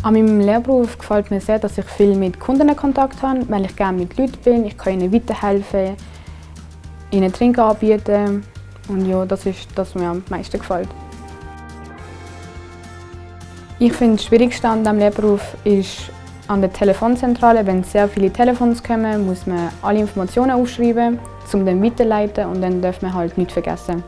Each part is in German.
An meinem Lehrberuf gefällt mir sehr, dass ich viel mit Kunden Kontakt habe, weil ich gerne mit Leuten bin. Ich kann ihnen weiterhelfen, ihnen Trinken anbieten. Und ja, das ist das, was mir am meisten gefällt. Ich finde, das Schwierigste an diesem Lehrberuf ist an der Telefonzentrale. Wenn sehr viele Telefons kommen, muss man alle Informationen aufschreiben, um dann weiterleiten und dann darf man halt nichts vergessen.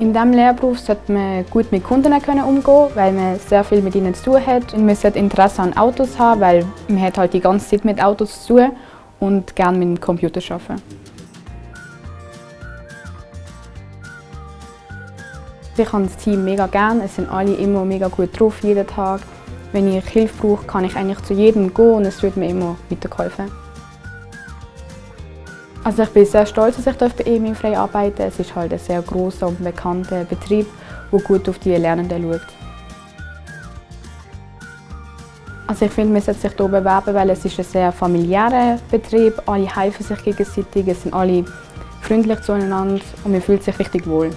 In diesem Lehrberuf sollte man gut mit Kunden umgehen weil man sehr viel mit ihnen zu tun hat. Und man sollte Interesse an Autos haben, weil man hat halt die ganze Zeit mit Autos zu tun und gerne mit dem Computer arbeiten. Ich habe das Team mega gern. Es sind alle immer mega gut drauf, jeden Tag. Wenn ich Hilfe brauche, kann ich eigentlich zu jedem gehen und es wird mir immer weitergeholfen. Also ich bin sehr stolz, dass ich bei EMI frei arbeiten darf. Es ist halt ein sehr großer und bekannter Betrieb, der gut auf die Lernenden schaut. Also ich finde, man sollte sich hier bewerben, weil es ist ein sehr familiärer Betrieb. Alle helfen sich gegenseitig, es sind alle freundlich zueinander und man fühlt sich richtig wohl.